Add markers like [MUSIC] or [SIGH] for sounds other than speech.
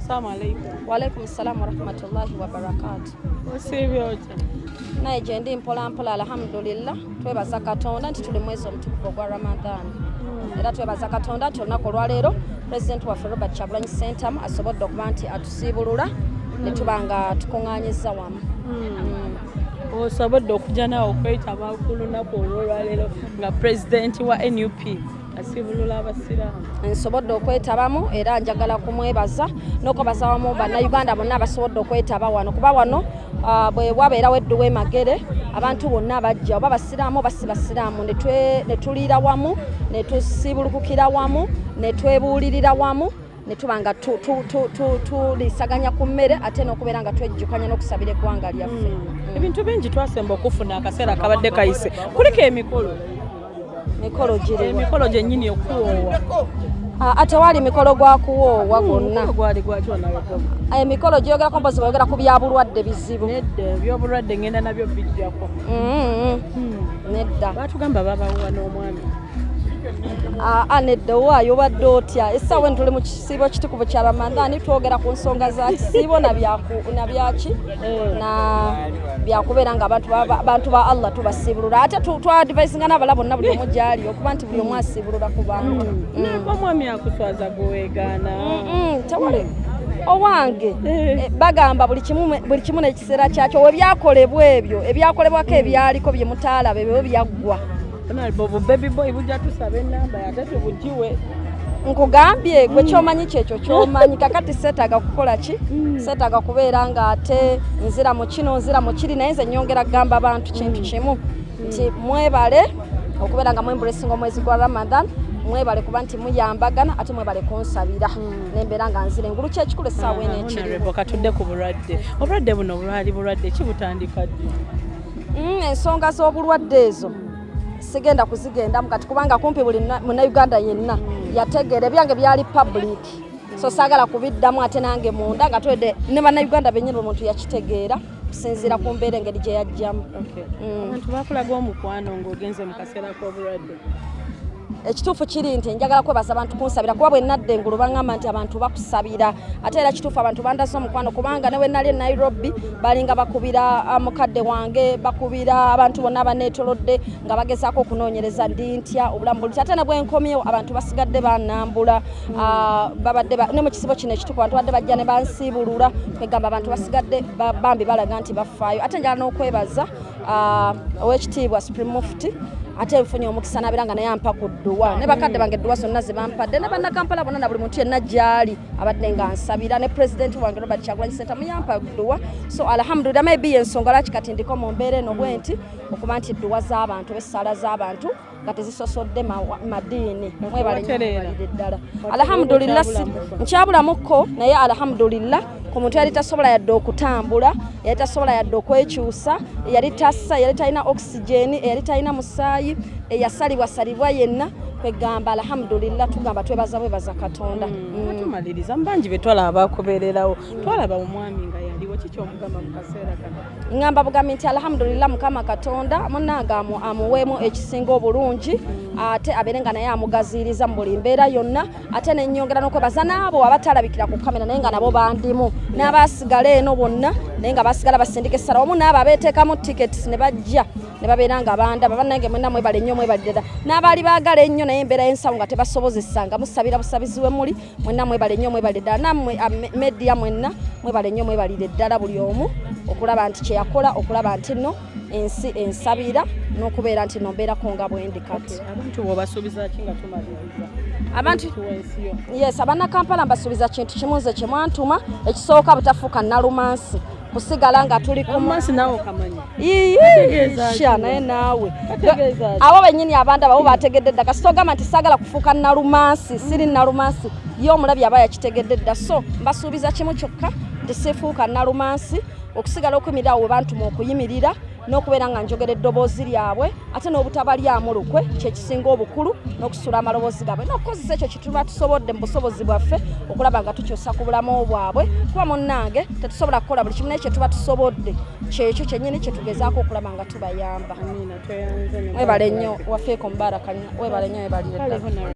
Assalamu alaikum. Walaikum salam warahmatullahi wabarakatu. Osiibye otya? Naye gye ndi mpola mpola alhamdulillah twebaza Katonda nti tuli mwezi omutukuvu ogwa Ramadan. Era twebaza Katonda nti olunaku olwaleero Pulezidenti waffe Robert Kyagulanyi Ssentamu asobodde okuba nti atusiibulula ne tuba nga tukuŋŋaanyizza wamu. Mm. Osobodde okujja naawe okwetaba ku lunaku olwolwaleero nga pulezidenti wa NUP asiibulula abasiraamu. nsobodde okwetabamu era njagala kumwebaza n'okwebaza wamu bannayuganda bonna abasobodde okwetaba wano. Kuba wano ah, bwe wabeerawo edduwa emagere abantu bonna bajja oba basiraamu oba si basiraamu ne tuliira wamu ne tusiibulukukira wamu ne twebuulirira wamu ne tuba nga tu- tu- tu- tu- tulisaganya ku mmere ate n'okubeera nga twejjukanya n'okusabira eggwanga lyaffe. Ebintu bingi twasemba okufuna akaseera akabadde kayise. Kuliko emikolo mikolo giriwa emikolo gyennyini okuwoowa. Ah, ate waali mikolo gwa kuwoowa gwonna. Gwali gwaki onalekoma emikolo gyogerako mpozi boyogera ku bya bulwadde bizibu. Nedda ebyobulwadde ngenda nabyo bijjako. Mm, Hmm. nedda. Baatugamba babawuwa n'omwami aa nedda owaayo obadde otya? Essaawa eno tuli mu kisiibo kitukuvu kya ramadani twogera ku nsonga za kisiibo na byaki na byakubeera nga abantu ba- allah tubasiibulula ate tu- twadvisinga n'abala bonna buli omu gyali okuba nti buli omu asiibulula ku bantu. Omwami akuswaza gweweegaana Mm, tewali owange Eh. eh, bagamba buli kimu n'ekiseera kyakyo we byakolebwa ebyo. Ebyakolebwako ebyaliko bye mutaalaba ebyo byaggwa obu baby boy bujja tusaba enamba ate tubugiwe nkugambye gwe kyomanyi kyekyo kyomanyi. [LAUGHS] Kakati seetaaga kukola ki? Seetaaga kubeera nga ate nzira mu kino nzira mu kiri naye nze nyongera kugamba abantu kintu kimu. Nti mwebale okubeera nga mwembulesinga omwezi gwa ramadan mwebale kuba nti muyambagana ate mwebale kunsabira. Nembeera nga nzira engulu kyekikulu essaawa eno ekirimu Honorable, katudde ku bulwadde. Obulwadde buno bwali bulwadde ki butandika ddi Mm, ensonga z'obulwadde ezo sigenda kuzigendamu kati kubanga kumpi buli na- munnayuganda yenna yategeera ebyange byali public so saagala kubiddamu ate nange munda nga twedde ne bannayuganda bennyini omuntu yakitegeera kusinziira ku mbeera engeri gye yajjamu. Mm. abantu bakulaga omukwano ng'ogenze mu kaseera k'obulwadde ekituufu kiri nti njagala kwebaza abantu kunsabira kuba bwe nadda engulu baŋŋamba nti abantu bakusabira. Ate era kituufu abantu bandaze omukwano kubanga ne we nali e nairobi balinga bakubira ah, mukadde wange bakubira abantu bonna abaneetolodde nga bagezaako okunoonyereza ndi ntya obulamu buli. Ate ne bwe nkomyewo abantu basigadde bannambula ah, babadde ba- ne mu kisibo kino ekituufu abantu badde bajja ne bansiibulula kwegamba abantu basigadde ba- bambi balaga nti bafaayo ate njala n'okwebaza ah, owekitiibwa supreme mufti ate nfunye omukisa nabeera nga naye ampa ku dduwa. Ne bakadde bange edduwa zonna ze bampadde ne bannakampala bonna na buli muntu yenna gyali abadde nga nsabira. Ne pulezidenti wange robert kyagulanyi senta muyampa dduwa. So alhamdulillah maybe yensonga lwaki kati ndiko mu mbeera eno bwe nti okuba nti edduwa z'abantu b'essaala z'abantu nga tezisosodde ma- madiini. Mwebale ddala alhamdulillah nkyabulamuko naye alhamdulillah ku muntu yali tasobola yadde okutambula yali tasobola yadde okwekyusa yali tassa yali talina okisigeni yali talina musaayi eyasalibwasalibwa yenna. Kwegamba alhamdulillah tugamba twebaza bwebaza katonda. Mm. tumaliriza mubangi be twalaba bakubeererawo twalaba omwami nga yaliwo kiki omugamba mu kaseera kano ŋŋamba bugambi nti alhamdulillah mukama katonda munange amu- amuweemu ekisinga obulungi ate abeere nga naye amugaziiriza mu buli mbeera yonna ate nenyongera n'okwebaza n'abo abatalabikira ku kamera naye nga nabo bandimu n'abasigala eno bonna naye nga basigala basindika essala wamu n'abo abeeteekamu tickets ne bajja ne babeera nga bandaba bannange mwenna mwebale nnyo mwebalire ddala. N'abaali baagala ennyo naye embeera y'ensawo nga tebasobozesanga musabira busabizi we muli mwenna mwebale nnyo mwebalire ddala. Nammwe ah, me- media mwenna mwebale nnyo mwebalire ddala buli omu okulaba nti kyeyakola okulaba nti nno ensi ensabira n'okubeera nti no mbeerako nga bwendi kati. Abantu abantu yes abannakampala mbasuubiza kintu kimu nze kye mwantuma ekisooka butafuuka nalumansi kusigala nga tuli kumu omumansi naawe okamanya? Kategeeza sha naye naawe. Abo bennyini abandi abo bategedde dda kasita ogamba nti saagala kufuuka nalumansi siri nalumansi ye omulabi aba yakitegedde dda. So mbasuubiza kimu kyokka nti sifuuka nalumansi okusigala okuyimirira awo we bantuma okuyimirira n'okubeera nga njogera eddoboozi lyabwe ate n'obutabalyamu lukwe kyekisinga obukulu n'okusula amaloboozi gaabwe. N'okukozesa ekyo kituba tusobodde mu busobozi bwaffe okulaba nga tukyusa ku bulamu bwabwe. Kuba munnange tetusobola kukola buli kimu naye kye tuba tusobodde kyekyo kyennyini kye tugezaako okulaba nga tubayamba. Webale nnyo wafeeko mubaraka nnyo webale nnyo. Webalire.